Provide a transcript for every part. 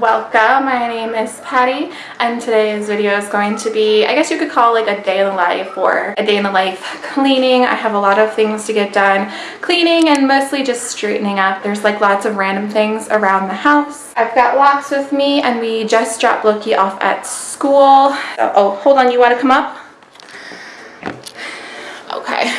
Welcome. My name is Patty and today's video is going to be, I guess you could call like a day in the life or a day in the life cleaning. I have a lot of things to get done cleaning and mostly just straightening up. There's like lots of random things around the house. I've got Locks with me and we just dropped Loki off at school. So, oh, hold on. You want to come up? Okay.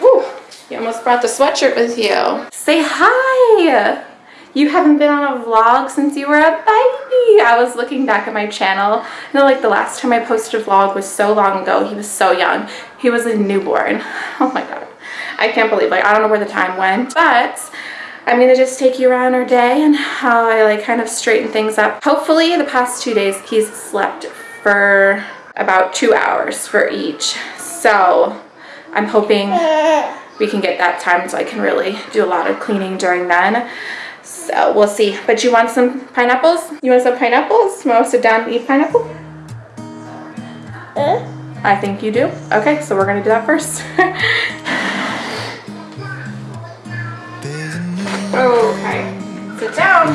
Woo, you almost brought the sweatshirt with you. Say hi! You haven't been on a vlog since you were a baby. I was looking back at my channel. I know like the last time I posted a vlog was so long ago. He was so young. He was a newborn. Oh my god. I can't believe like I don't know where the time went. But I'm gonna just take you around our day and how I like kind of straighten things up. Hopefully the past two days he's slept for about two hours for each. So I'm hoping we can get that time so I can really do a lot of cleaning during then. So we'll see. But you want some pineapples? You want some pineapples? You want to sit down and eat pineapple? Uh? I think you do. Okay, so we're gonna do that first. okay, sit down.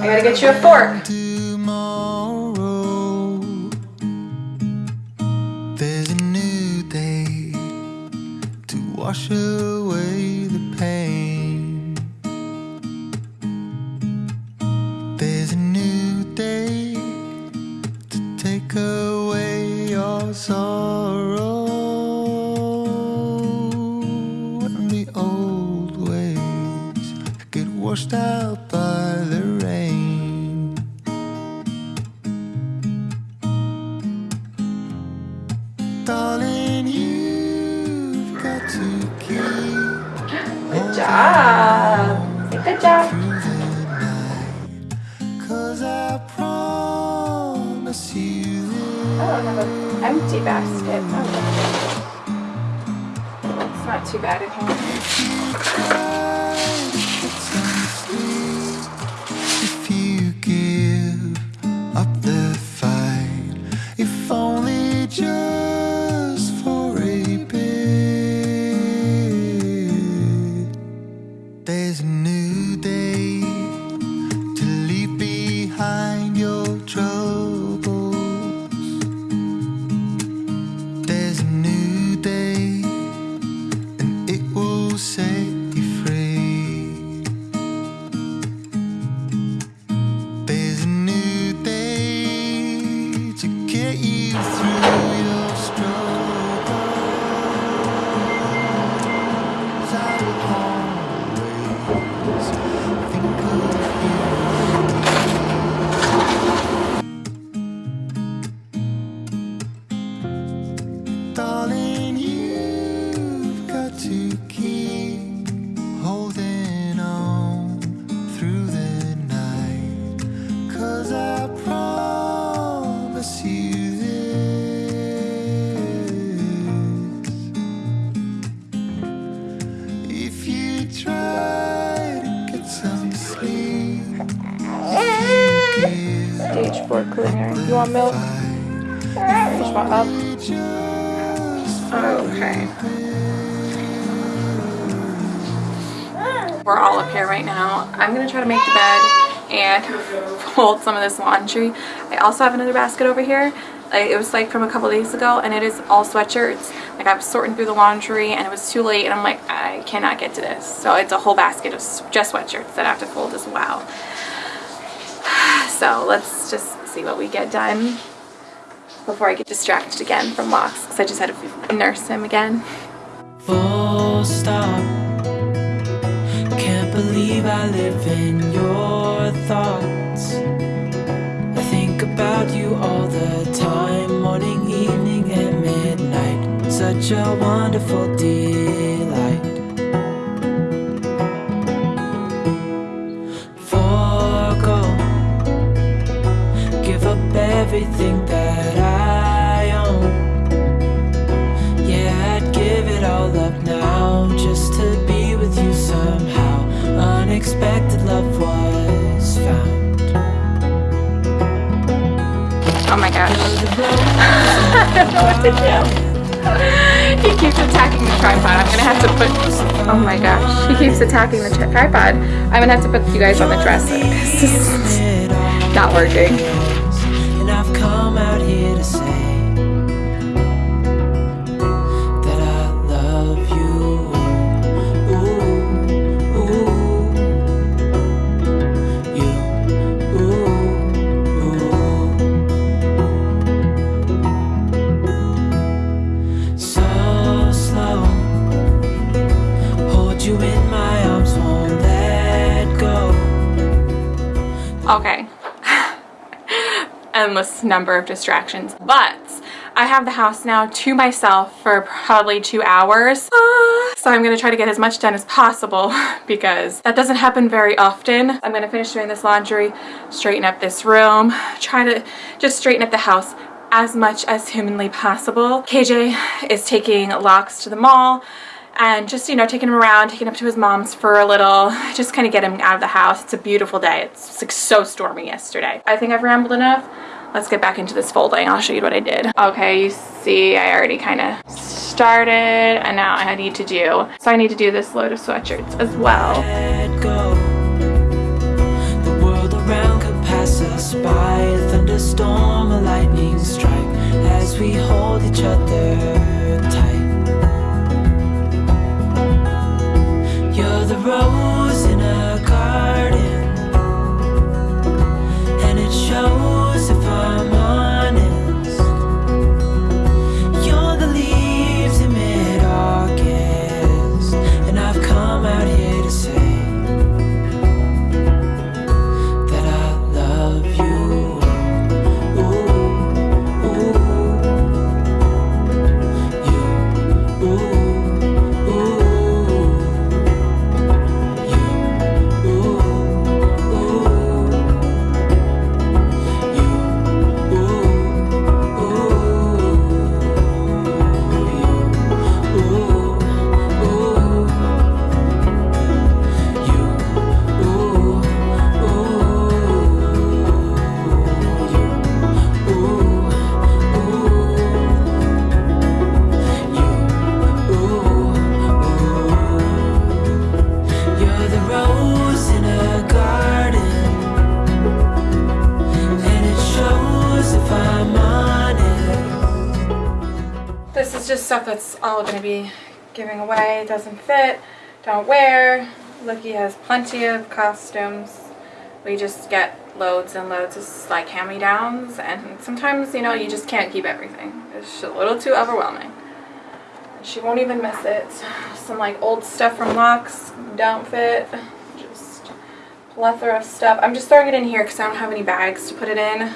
I gotta get you a fork. There's a new day to wash away the pain promise you Stage 4 cleaner. You want milk? Just want up? Okay. We're all up here right now. I'm gonna try to make the bed and fold some of this laundry. I also have another basket over here. It was like from a couple days ago and it is all sweatshirts. Like I was sorting through the laundry and it was too late and I'm like, I cannot get to this. So it's a whole basket of just sweatshirts that I have to fold as well. So let's just see what we get done before I get distracted again from locks because I just had to nurse him again. Full stop. I live in your thoughts. I think about you all the time, morning, evening, and midnight. Such a wonderful delight. Unexpected love was found Oh my gosh I don't know what to do he keeps attacking the tripod. I'm gonna have to put, oh my gosh. He keeps attacking the tripod. I'm gonna have to put you guys on the dresser this is not working. Number of distractions. But I have the house now to myself for probably two hours. Ah, so I'm gonna try to get as much done as possible because that doesn't happen very often. I'm gonna finish doing this laundry, straighten up this room, try to just straighten up the house as much as humanly possible. KJ is taking locks to the mall and just you know taking him around taking him to his mom's for a little just kind of get him out of the house it's a beautiful day it's like so stormy yesterday i think i've rambled enough let's get back into this folding. I'll show you what i did. Okay you see i already kind of started and now i need to do so i need to do this load of sweatshirts as well. By. A thunderstorm, a lightning strike as we hold each other that's all going to be giving away. Doesn't fit, don't wear. Lucky has plenty of costumes. We just get loads and loads of like hand-me-downs and sometimes, you know, you just can't keep everything. It's just a little too overwhelming. She won't even miss it. Some like old stuff from Lux don't fit. Just plethora of stuff. I'm just throwing it in here because I don't have any bags to put it in.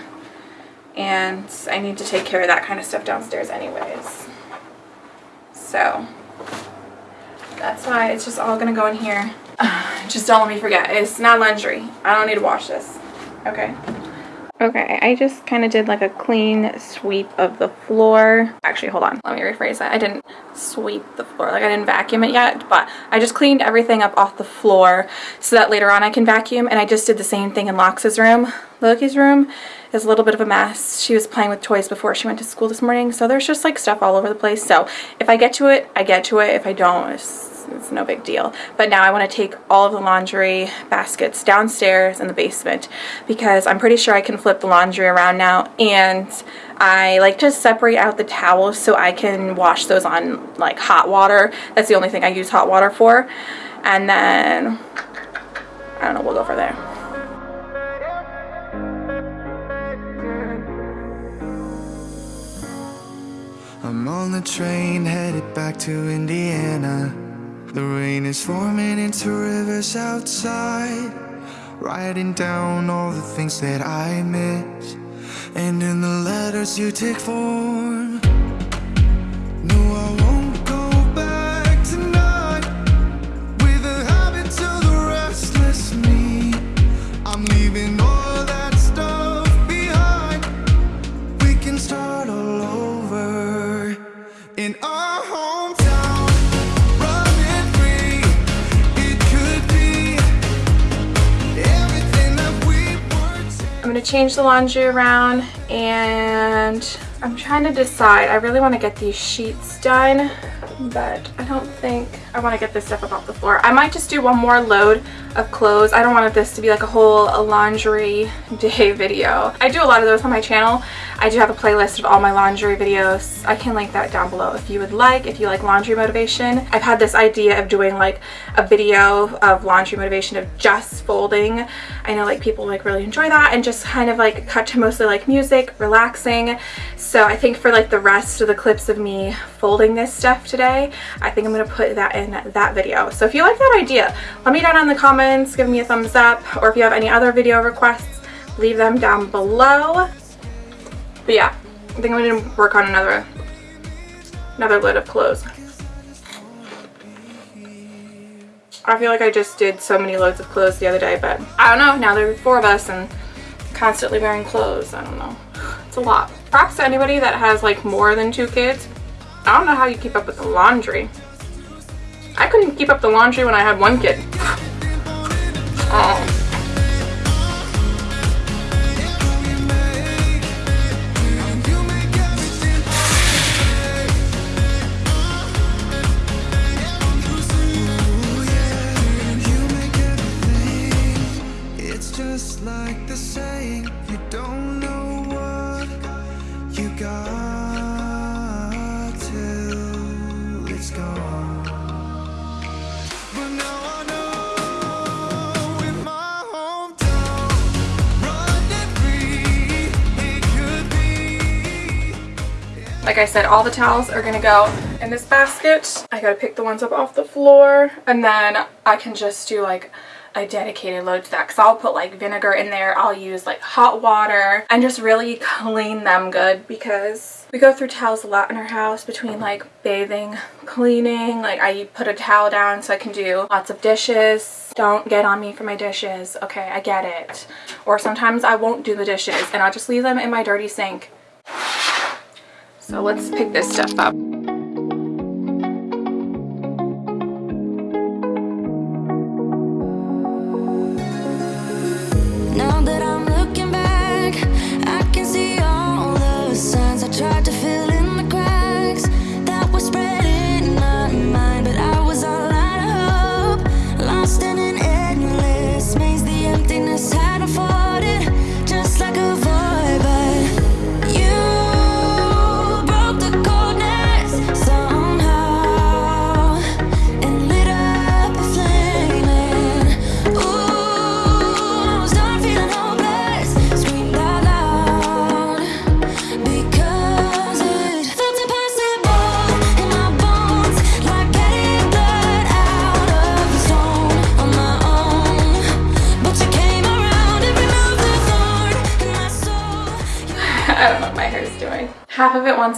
And I need to take care of that kind of stuff downstairs anyways. So that's why it's just all gonna go in here. Just don't let me forget. It's not laundry. I don't need to wash this. Okay. Okay, I just kind of did like a clean sweep of the floor. Actually, hold on. Let me rephrase that. I didn't sweep the floor. Like I didn't vacuum it yet, but I just cleaned everything up off the floor so that later on I can vacuum. And I just did the same thing in Lox's room. Loki's room is a little bit of a mess. She was playing with toys before she went to school this morning. So there's just like stuff all over the place. So if I get to it, I get to it. If I don't, it's it's no big deal. But now I want to take all of the laundry baskets downstairs in the basement because I'm pretty sure I can flip the laundry around now and I like to separate out the towels so I can wash those on like hot water. That's the only thing I use hot water for. And then, I don't know, we'll go for there. The train headed back to Indiana. The rain is forming into rivers outside. Writing down all the things that I miss. And in the letters you take form. No, I won't to change the laundry around and I'm trying to decide. I really want to get these sheets done, but I don't think I want to get this stuff up off the floor. I might just do one more load of clothes. I don't want this to be like a whole laundry day video. I do a lot of those on my channel. I do have a playlist of all my laundry videos. I can link that down below if you would like, if you like laundry motivation. I've had this idea of doing like a video of laundry motivation of just folding. I know like people like really enjoy that and just kind of like cut to mostly like music, relaxing. So I think for like the rest of the clips of me folding this stuff today, I think I'm going to put that in that video. So if you like that idea, let me down in the comments, give me a thumbs up, or if you have any other video requests, leave them down below. But yeah, I think I'm going to work on another, another load of clothes. I feel like I just did so many loads of clothes the other day, but I don't know, now there are four of us and constantly wearing clothes, I don't know. It's a lot. Props to anybody that has like more than two kids. I don't know how you keep up with the laundry. I couldn't keep up the laundry when I had one kid. Like I said, all the towels are gonna go in this basket. I gotta pick the ones up off the floor and then I can just do like a dedicated load to that because I'll put like vinegar in there. I'll use like hot water and just really clean them good because we go through towels a lot in our house between like bathing, cleaning, like I put a towel down so I can do lots of dishes. Don't get on me for my dishes. Okay, I get it. Or sometimes I won't do the dishes and I'll just leave them in my dirty sink so let's pick this stuff up.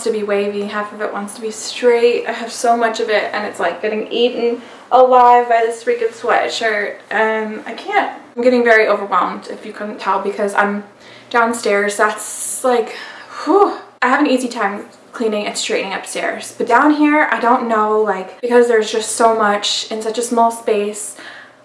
Wants to be wavy, half of it wants to be straight. I have so much of it and it's like getting eaten alive by this freaking sweatshirt and I can't. I'm getting very overwhelmed if you couldn't tell because I'm downstairs. That's like, whew. I have an easy time cleaning and straightening upstairs. But down here, I don't know, like, because there's just so much in such a small space,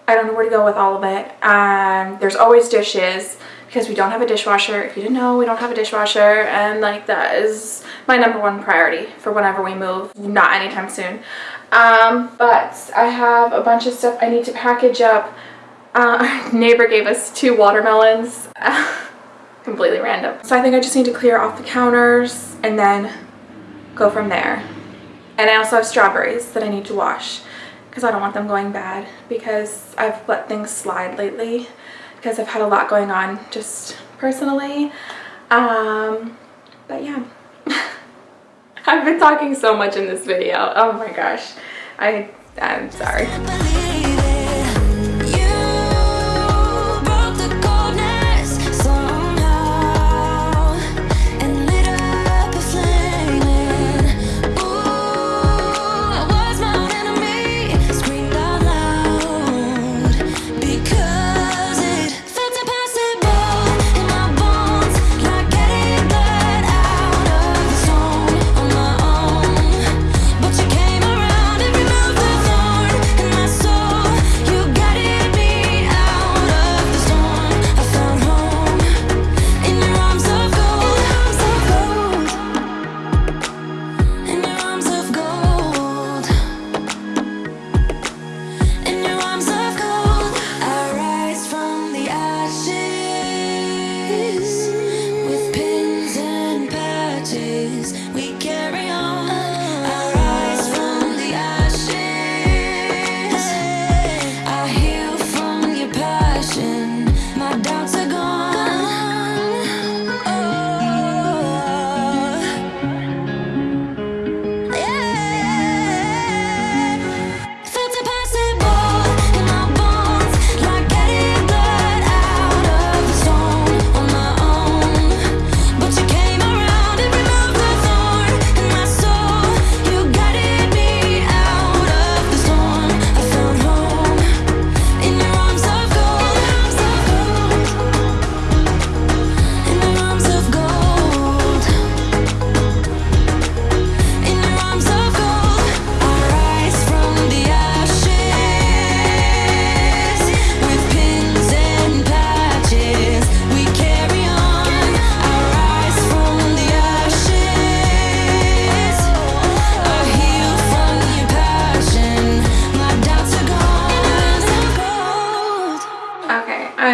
I don't know where to go with all of it. And there's always dishes because we don't have a dishwasher. If you didn't know, we don't have a dishwasher and like that is my number one priority for whenever we move, not anytime soon. Um, but I have a bunch of stuff I need to package up. Uh, our neighbor gave us two watermelons, completely random. So I think I just need to clear off the counters and then go from there. And I also have strawberries that I need to wash because I don't want them going bad because I've let things slide lately because I've had a lot going on just personally. Um, but yeah. I've been talking so much in this video. Oh my gosh. I, I'm sorry.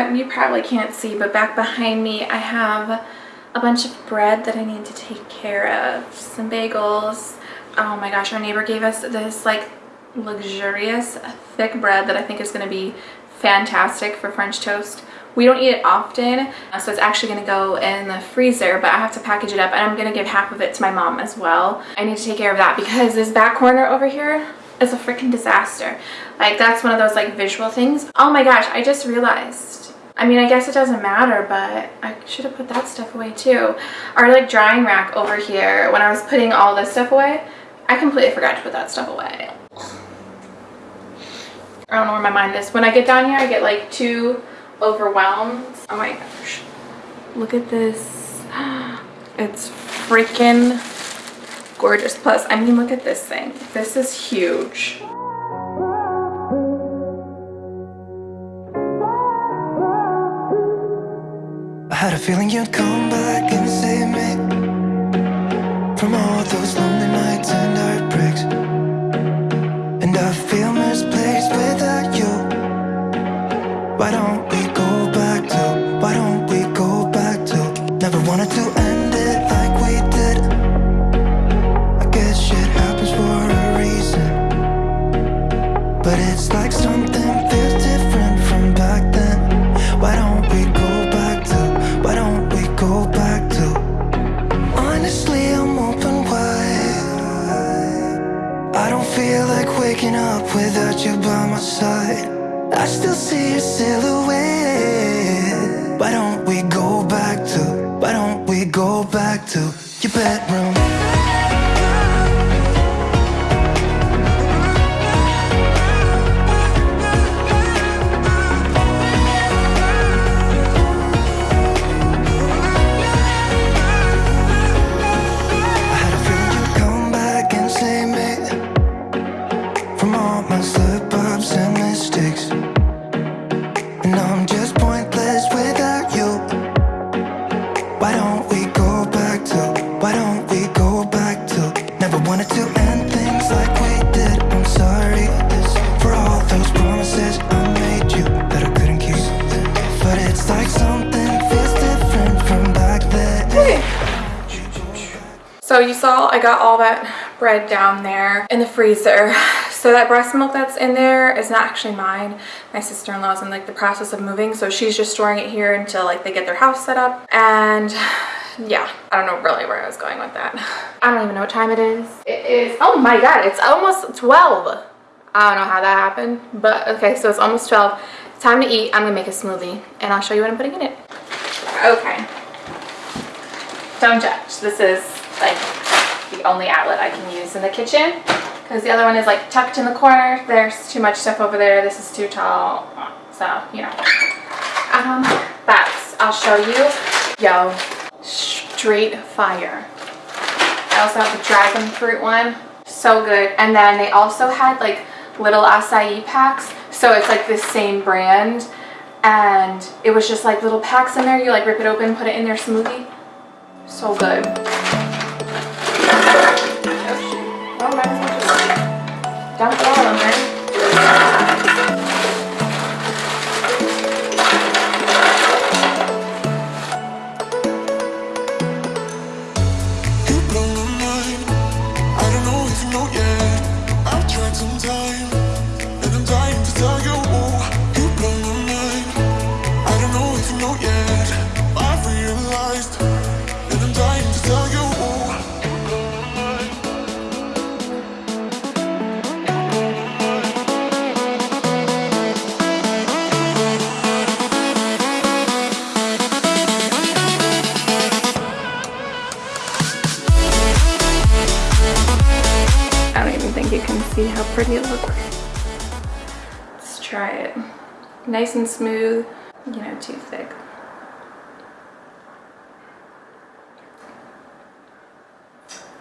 Um, you probably can't see, but back behind me I have a bunch of bread that I need to take care of. Some bagels. Oh my gosh, our neighbor gave us this like luxurious thick bread that I think is going to be fantastic for French toast. We don't eat it often, so it's actually going to go in the freezer, but I have to package it up and I'm going to give half of it to my mom as well. I need to take care of that because this back corner over here is a freaking disaster. Like that's one of those like visual things. Oh my gosh, I just realized. I mean, I guess it doesn't matter, but I should have put that stuff away too. Our like drying rack over here, when I was putting all this stuff away, I completely forgot to put that stuff away. I don't know where my mind is. When I get down here, I get like too overwhelmed. Oh my gosh. Look at this. It's freaking gorgeous. Plus, I mean, look at this thing. This is huge. Had a feeling you'd come back and save me to your bedroom? Freezer. So that breast milk that's in there is not actually mine. My sister-in-law's in like the process of moving, so she's just storing it here until like they get their house set up. And yeah, I don't know really where I was going with that. I don't even know what time it is. It is, oh my god, it's almost 12. I don't know how that happened, but okay, so it's almost 12. Time to eat. I'm gonna make a smoothie and I'll show you what I'm putting in it. Okay. Don't judge. This is like the only outlet I can use in the kitchen because the other one is like tucked in the corner. There's too much stuff over there. This is too tall. So, you know. Um, but I'll show you. Yo, straight fire. I also have the dragon fruit one. So good. And then they also had like little acai packs. So it's like the same brand. And it was just like little packs in there. You like rip it open, put it in their smoothie. So good.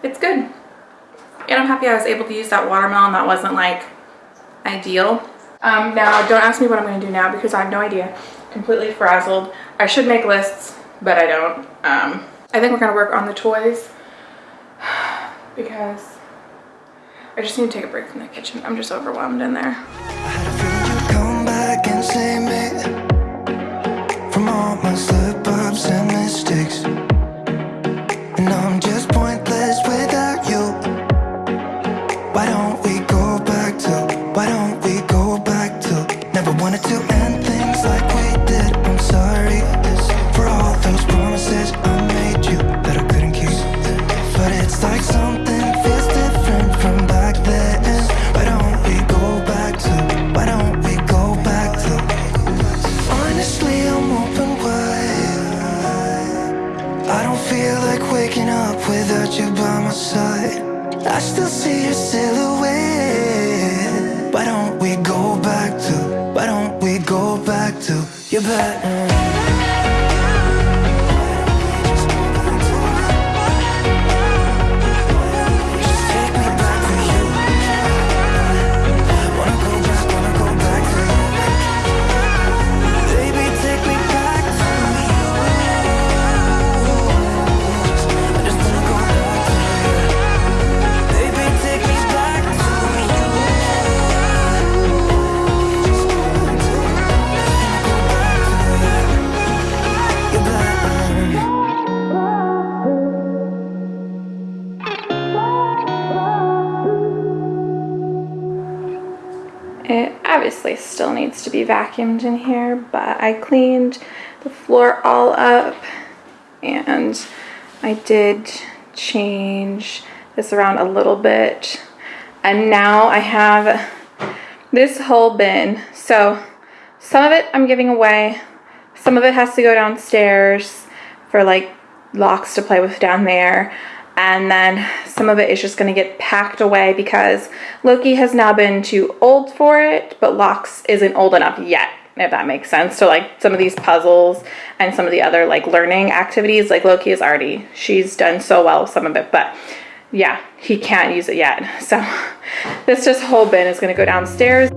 It's good. And I'm happy I was able to use that watermelon that wasn't like ideal. Um, now, don't ask me what I'm going to do now because I have no idea. Completely frazzled. I should make lists, but I don't. Um, I think we're going to work on the toys because I just need to take a break from the kitchen. I'm just overwhelmed in there. Still see your silhouette. Why don't we go back to? Why don't we go back to your bed? It obviously still needs to be vacuumed in here, but I cleaned the floor all up and I did change this around a little bit. And now I have this whole bin. So some of it I'm giving away, some of it has to go downstairs for like locks to play with down there. And then some of it is just going to get packed away because Loki has now been too old for it, but Locks isn't old enough yet, if that makes sense. So, like, some of these puzzles and some of the other, like, learning activities, like, Loki is already, she's done so well with some of it, but yeah, he can't use it yet. So, this just whole bin is going to go downstairs.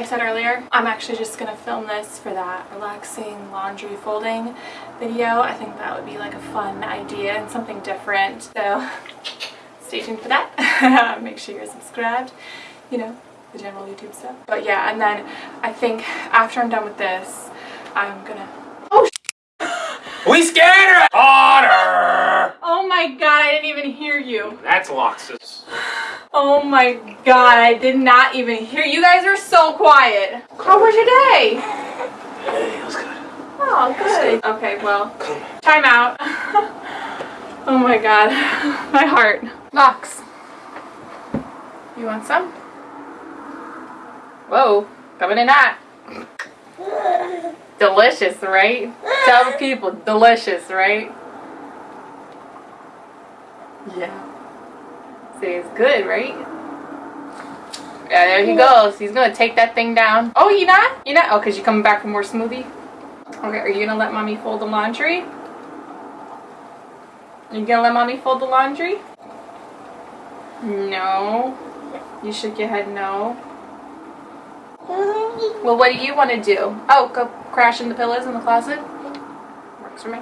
I said earlier, I'm actually just gonna film this for that relaxing laundry folding video. I think that would be like a fun idea and something different. So stay tuned for that. Make sure you're subscribed, you know, the general YouTube stuff. But yeah, and then I think after I'm done with this, I'm gonna Oh We scared her! Otter! Oh my god, I didn't even hear you. That's Loxus. Oh my god, I did not even hear. You guys are so quiet. How was your day? Hey, it was good. Oh, good. Okay, well, time out. oh my god, my heart. Lox. You want some? Whoa, coming in hot. Delicious, right? Tell the people, delicious, right? Yeah. It's good, right? Yeah, there he goes. He's gonna take that thing down. Oh, you not? You not? Oh, cause you coming back for more smoothie? Okay, are you gonna let mommy fold the laundry? You gonna let mommy fold the laundry? No. You shook your head no. Well, what do you want to do? Oh, go crash in the pillows in the closet? Works for me.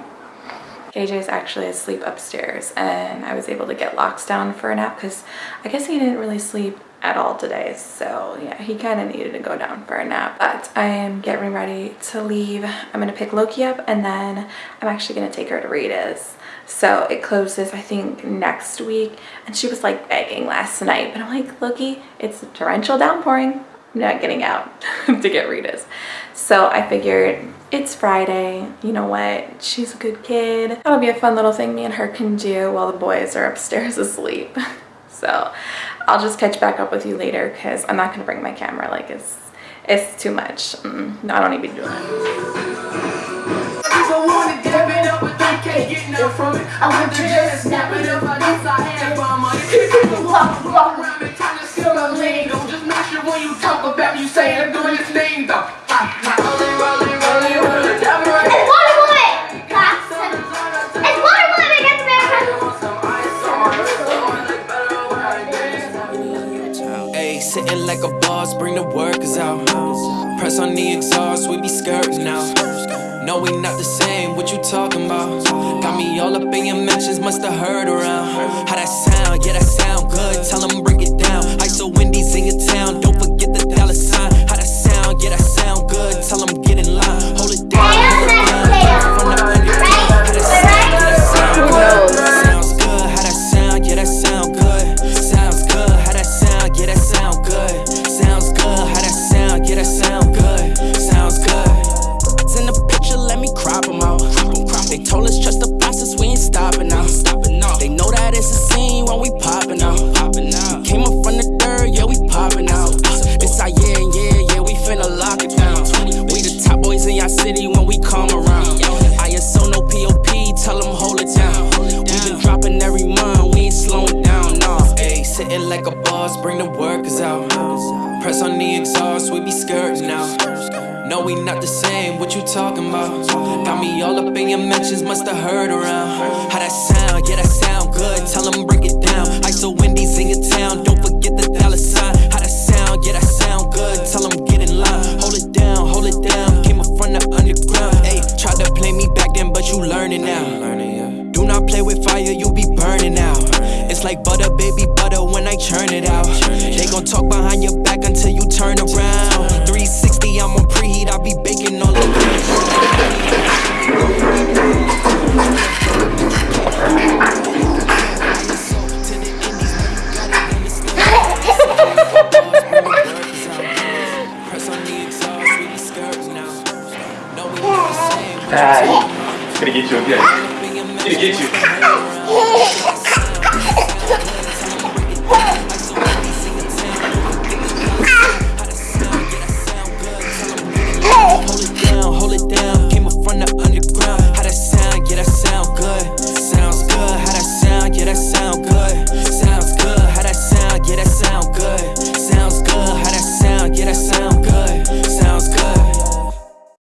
KJ is actually asleep upstairs and I was able to get locks down for a nap because I guess he didn't really sleep at all today so yeah he kind of needed to go down for a nap. But I am getting ready to leave. I'm gonna pick Loki up and then I'm actually gonna take her to Rita's. So it closes I think next week and she was like begging last night but I'm like Loki it's torrential downpouring. I'm not getting out to get Rita's. So I figured it's Friday. You know what? She's a good kid. That'll be a fun little thing me and her can do while the boys are upstairs asleep. So I'll just catch back up with you later because I'm not going to bring my camera. Like it's, it's too much. Mm, no, I don't be doing it. The workers out. Press on the exhaust, we be skirting out. No, we not the same, what you talking about? Got me all up in your mentions, must have heard around. How that sound? Yeah, that sound good. Tell them with fire, you be burning out. It's like butter, baby butter when I churn it out. They gon' talk behind your back until you turn around. 360, I'm on preheat, I be baking all the Ah, it's gonna get you.